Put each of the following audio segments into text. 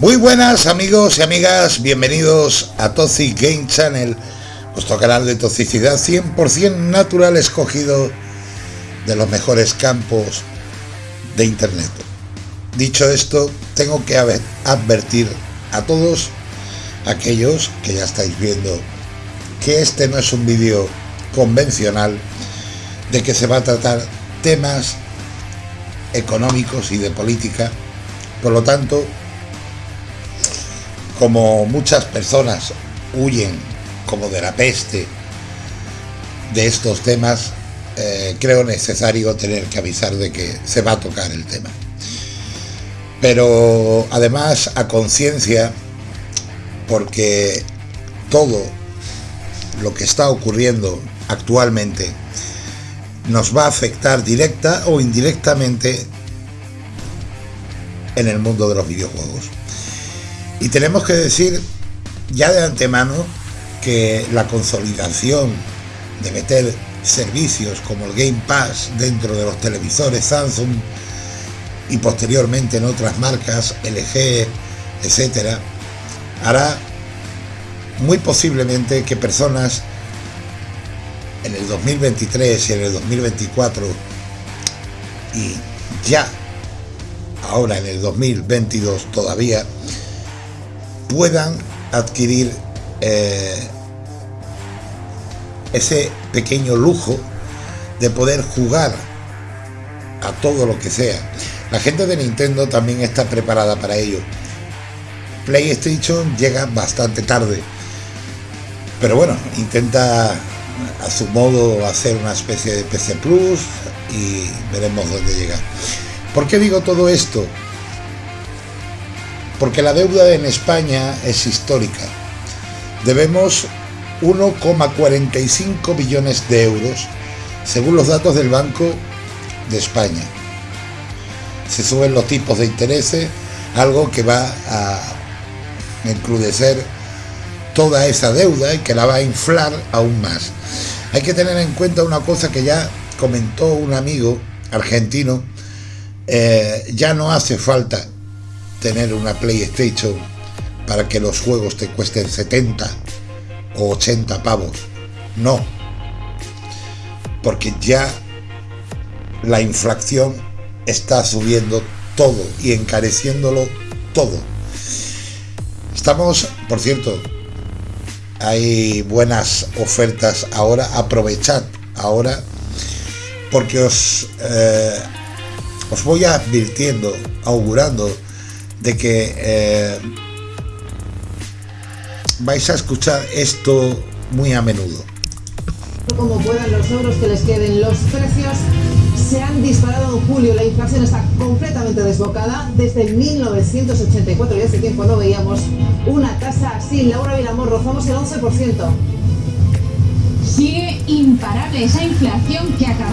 Muy buenas amigos y amigas, bienvenidos a Toxic Game Channel, vuestro canal de toxicidad 100% natural escogido de los mejores campos de internet. Dicho esto, tengo que advertir a todos aquellos que ya estáis viendo que este no es un vídeo convencional de que se va a tratar temas económicos y de política. Por lo tanto, como muchas personas huyen como de la peste de estos temas, eh, creo necesario tener que avisar de que se va a tocar el tema. Pero además a conciencia, porque todo lo que está ocurriendo actualmente nos va a afectar directa o indirectamente en el mundo de los videojuegos. Y tenemos que decir ya de antemano que la consolidación de meter servicios como el Game Pass dentro de los televisores Samsung y posteriormente en otras marcas, LG, etcétera, hará muy posiblemente que personas en el 2023 y en el 2024 y ya ahora en el 2022 todavía puedan adquirir eh, ese pequeño lujo de poder jugar a todo lo que sea. La gente de Nintendo también está preparada para ello. PlayStation llega bastante tarde, pero bueno, intenta a su modo hacer una especie de PC Plus y veremos dónde llega. ¿Por qué digo todo esto? Porque la deuda en España es histórica. Debemos 1,45 billones de euros, según los datos del Banco de España. Se suben los tipos de intereses, algo que va a encrudecer toda esa deuda y que la va a inflar aún más. Hay que tener en cuenta una cosa que ya comentó un amigo argentino, eh, ya no hace falta tener una PlayStation para que los juegos te cuesten 70 o 80 pavos. No. Porque ya la inflación está subiendo todo y encareciéndolo todo. Estamos, por cierto, hay buenas ofertas ahora, aprovechad ahora, porque os, eh, os voy advirtiendo, augurando de que eh, vais a escuchar esto muy a menudo. Como puedan los euros que les queden, los precios se han disparado en julio, la inflación está completamente desbocada. Desde 1984 y hace tiempo no veíamos una tasa así. Laura Vilamor, rozamos el 11%. Sigue imparable esa inflación que. Dato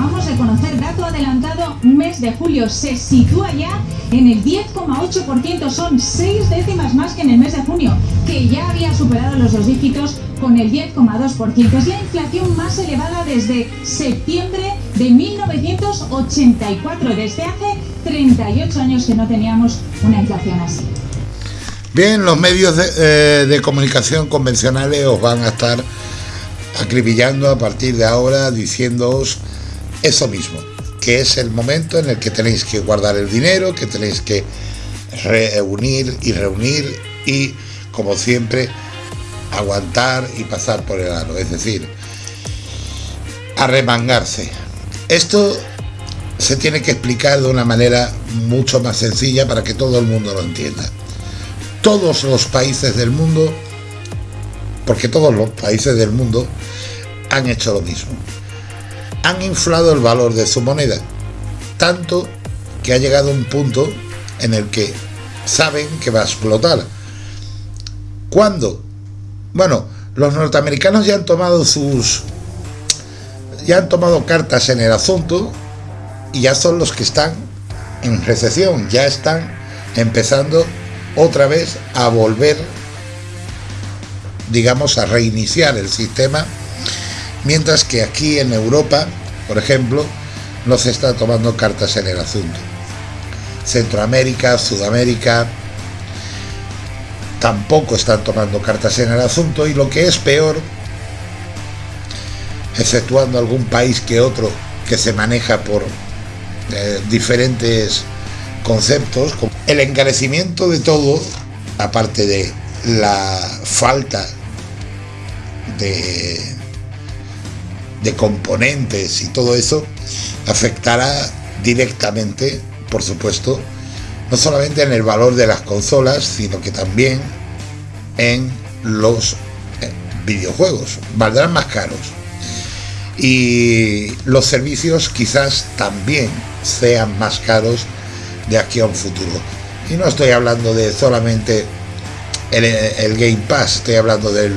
adelantado, mes de julio se sitúa ya en el 10,8%. Son seis décimas más que en el mes de junio, que ya había superado los dos dígitos con el 10,2%. Es la inflación más elevada desde septiembre de 1984. Desde hace 38 años que no teníamos una inflación así. Bien, los medios de, eh, de comunicación convencionales os van a estar acribillando a partir de ahora diciéndoos eso mismo, que es el momento en el que tenéis que guardar el dinero, que tenéis que reunir y reunir y, como siempre, aguantar y pasar por el aro, es decir, arremangarse. Esto se tiene que explicar de una manera mucho más sencilla para que todo el mundo lo entienda. Todos los países del mundo porque todos los países del mundo han hecho lo mismo. Han inflado el valor de su moneda, tanto que ha llegado un punto en el que saben que va a explotar. ¿Cuándo? Bueno, los norteamericanos ya han tomado sus ya han tomado cartas en el asunto y ya son los que están en recesión, ya están empezando otra vez a volver digamos, a reiniciar el sistema, mientras que aquí en Europa, por ejemplo, no se está tomando cartas en el asunto. Centroamérica, Sudamérica, tampoco están tomando cartas en el asunto y lo que es peor, exceptuando algún país que otro que se maneja por eh, diferentes conceptos, el encarecimiento de todo, aparte de la falta de, de componentes y todo eso, afectará directamente, por supuesto, no solamente en el valor de las consolas, sino que también en los eh, videojuegos. Valdrán más caros. Y los servicios quizás también sean más caros de aquí a un futuro. Y no estoy hablando de solamente el, Game Pass, estoy hablando del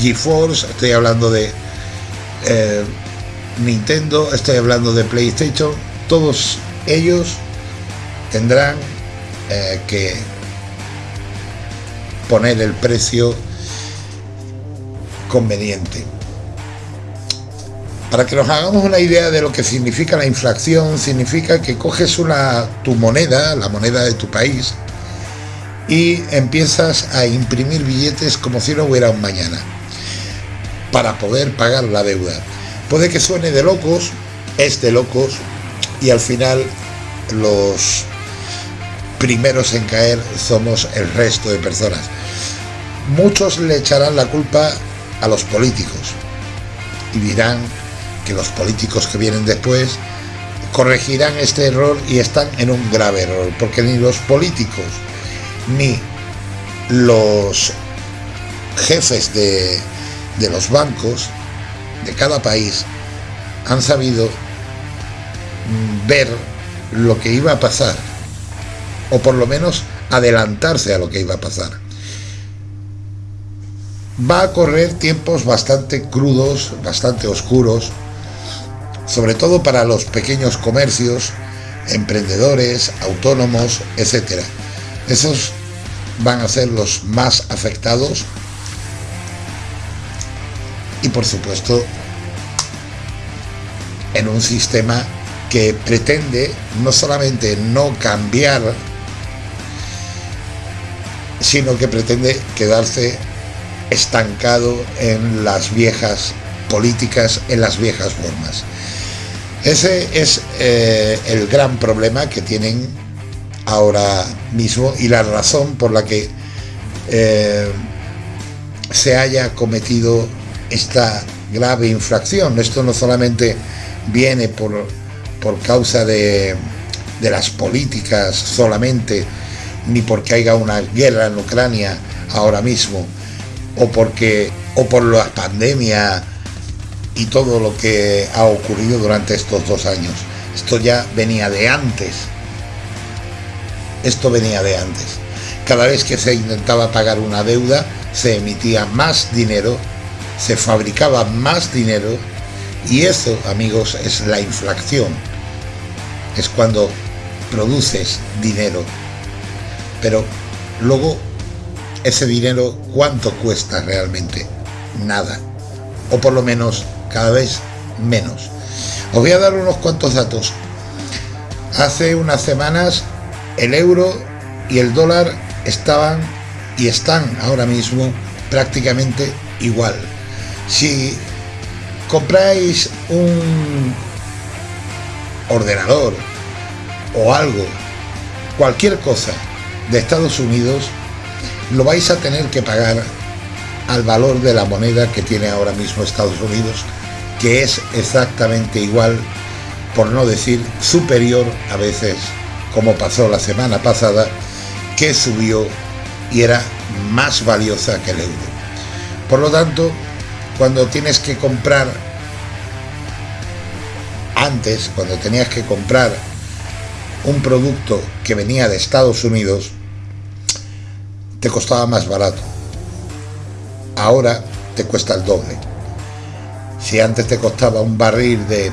GeForce, estoy hablando de eh, Nintendo, estoy hablando de PlayStation, todos ellos tendrán eh, que poner el precio conveniente. Para que nos hagamos una idea de lo que significa la inflación, significa que coges una, tu moneda, la moneda de tu país, y empiezas a imprimir billetes como si no hubiera un mañana, para poder pagar la deuda. Puede que suene de locos, es de locos, y al final los primeros en caer somos el resto de personas. Muchos le echarán la culpa a los políticos y dirán que los políticos que vienen después corregirán este error y están en un grave error, porque ni los políticos ni los jefes de, de los bancos de cada país han sabido ver lo que iba a pasar, o por lo menos adelantarse a lo que iba a pasar. Va a correr tiempos bastante crudos, bastante oscuros, sobre todo para los pequeños comercios, emprendedores, autónomos, etc. Esos van a ser los más afectados y por supuesto en un sistema que pretende no solamente no cambiar, sino que pretende quedarse estancado en las viejas políticas, en las viejas formas. Ese es eh, el gran problema que tienen ahora mismo y la razón por la que eh, se haya cometido esta grave infracción. Esto no solamente viene por, por causa de, de las políticas solamente, ni porque haya una guerra en Ucrania ahora mismo, o porque o por la pandemia y todo lo que ha ocurrido durante estos dos años. Esto ya venía de antes. Esto venía de antes. Cada vez que se intentaba pagar una deuda, se emitía más dinero, se fabricaba más dinero y eso, amigos, es la inflación. Es cuando produces dinero. Pero luego, ese dinero, ¿cuánto cuesta realmente? Nada. O por lo menos cada vez menos. Os voy a dar unos cuantos datos. Hace unas semanas el euro y el dólar estaban y están ahora mismo prácticamente igual. Si compráis un ordenador o algo, cualquier cosa de Estados Unidos, lo vais a tener que pagar al valor de la moneda que tiene ahora mismo Estados Unidos que es exactamente igual, por no decir superior a veces, como pasó la semana pasada, que subió y era más valiosa que el euro. Por lo tanto, cuando tienes que comprar, antes, cuando tenías que comprar un producto que venía de Estados Unidos, te costaba más barato. Ahora te cuesta el doble. Si antes te costaba un barril de,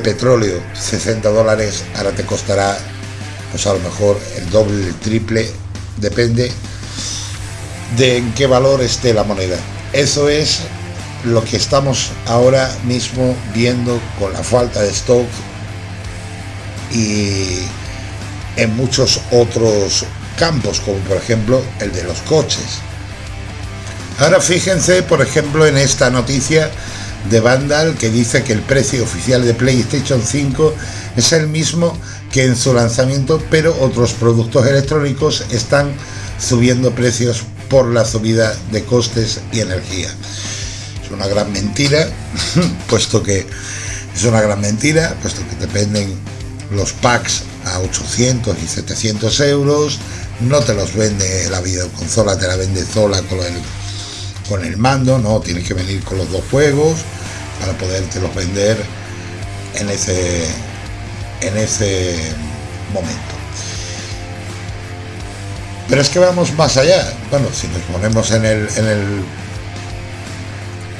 petróleo 60 dólares, ahora te costará, pues a lo mejor el doble, el triple, depende de en qué valor esté la moneda. Eso es lo que estamos ahora mismo viendo con la falta de stock y en muchos otros campos, como por ejemplo el de los coches. Ahora fíjense, por ejemplo, en esta noticia de Vandal que dice que el precio oficial de PlayStation 5 es el mismo que en su lanzamiento, pero otros productos electrónicos están subiendo precios por la subida de costes y energía. Es una gran mentira, puesto que es una gran mentira, puesto que dependen los packs a 800 y 700 euros, no te los vende la videoconsola, te la vende sola con el, con el mando, no, tienes que venir con los dos juegos para poderte los vender en ese, en ese momento. Pero es que vamos más allá. Bueno, si nos ponemos en el, en el,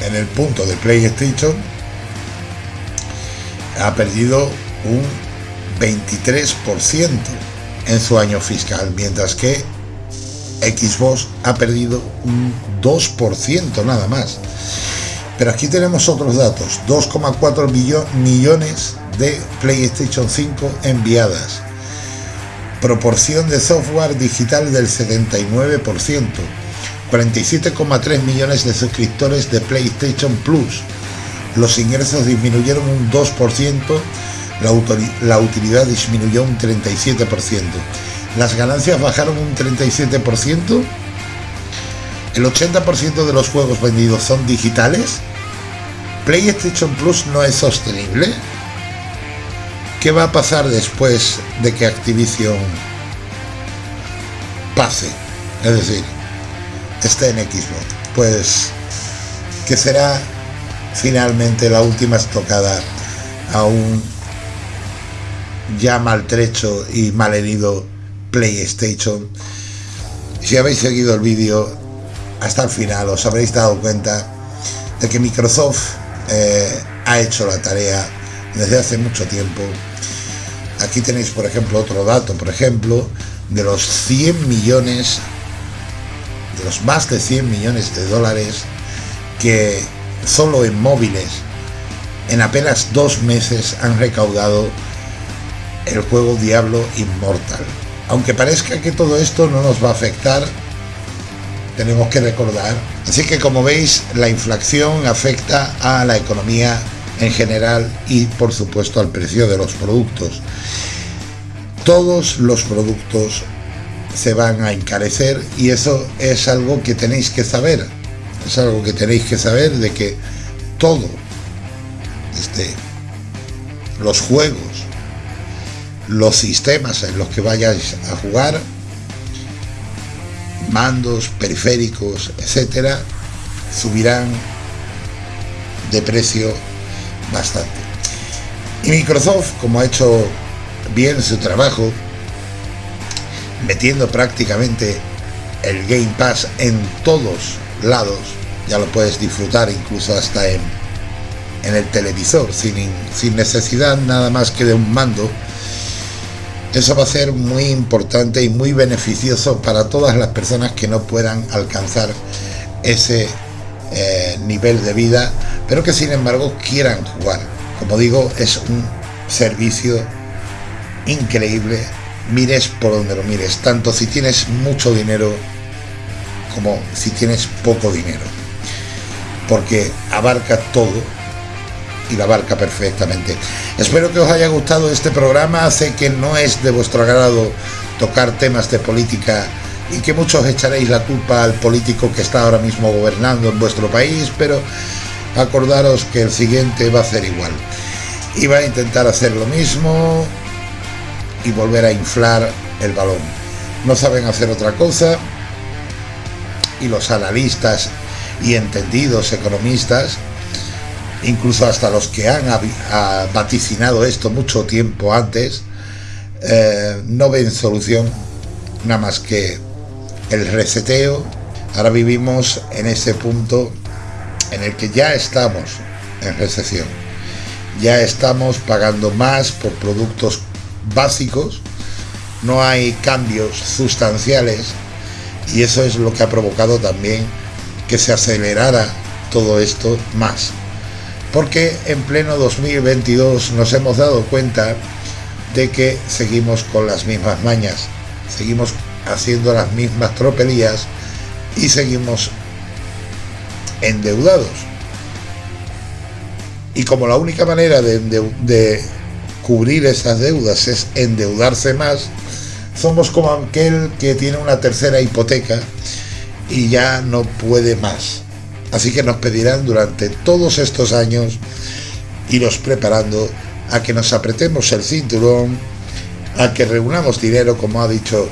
en el punto de PlayStation, ha perdido un 23% en su año fiscal, mientras que Xbox ha perdido un 2% nada más. Pero aquí tenemos otros datos, 2,4 millones de PlayStation 5 enviadas, proporción de software digital del 79%, 47,3 millones de suscriptores de PlayStation Plus, los ingresos disminuyeron un 2%, la, utilidad disminuyó un 37%, las ganancias bajaron un 37%, el 80% de los juegos vendidos son digitales, PlayStation Plus no es sostenible. ¿Qué va a pasar después de que Activision pase? Es decir, esté en Xbox. Pues que será finalmente la última estocada a un ya maltrecho y malherido PlayStation. Si habéis seguido el vídeo hasta el final os habréis dado cuenta de que Microsoft eh, ha hecho la tarea desde hace mucho tiempo. Aquí tenéis, por ejemplo, otro dato, por ejemplo, de los 100 millones, de los más de 100 millones de dólares que solo en móviles en apenas dos meses han recaudado el juego Diablo Immortal. Aunque parezca que todo esto no nos va a afectar, tenemos que recordar. Así que como veis, la inflación afecta a la economía en general y por supuesto al precio de los productos. Todos los productos se van a encarecer y eso es algo que tenéis que saber es algo que tenéis que saber de que todo, este, los juegos, los sistemas en los que vayáis a jugar, mandos, periféricos, etcétera, subirán de precio bastante. Y Microsoft, como ha hecho bien su trabajo, metiendo prácticamente el Game Pass en todos lados, ya lo puedes disfrutar incluso hasta en, en el televisor, sin, sin necesidad nada más que de un mando. Eso va a ser muy importante y muy beneficioso para todas las personas que no puedan alcanzar ese eh, nivel de vida, pero que sin embargo quieran jugar. Como digo, es un servicio increíble, mires por donde lo mires, tanto si tienes mucho dinero como si tienes poco dinero, porque abarca todo y la abarca perfectamente. Espero que os haya gustado este programa, sé que no es de vuestro agrado tocar temas de política y que muchos echaréis la culpa al político que está ahora mismo gobernando en vuestro país, pero acordaros que el siguiente va a ser igual. Y va a intentar hacer lo mismo y volver a inflar el balón. No saben hacer otra cosa y los analistas y entendidos economistas, incluso hasta los que han vaticinado esto mucho tiempo antes, eh, no ven solución nada más que el reseteo. Ahora vivimos en ese punto en el que ya estamos en recesión. Ya estamos pagando más por productos básicos, no hay cambios sustanciales y eso es lo que ha provocado también que se acelerara todo esto más. Porque en pleno 2022 nos hemos dado cuenta de que seguimos con las mismas mañas, seguimos haciendo las mismas tropelías y seguimos endeudados. Y como la única manera de, de, cubrir esas deudas es endeudarse más, somos como aquel que tiene una tercera hipoteca y ya no puede más. Así que nos pedirán durante todos estos años iros preparando a que nos apretemos el cinturón, a que reunamos dinero, como ha dicho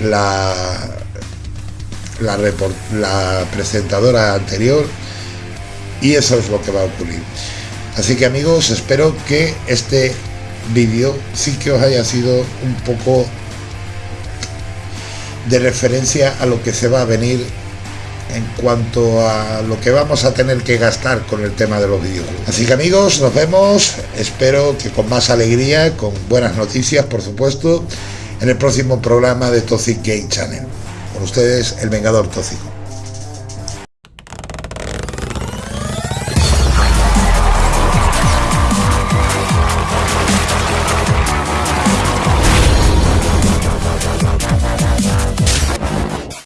la, la, la presentadora anterior, y eso es lo que va a ocurrir. Así que amigos, espero que este vídeo sí que os haya sido un poco de referencia a lo que se va a venir en cuanto a lo que vamos a tener que gastar con el tema de los videojuegos. Así que amigos, nos vemos, espero que con más alegría, con buenas noticias por supuesto, en el próximo programa de Toxic Game Channel. Con ustedes, el Vengador Tóxico.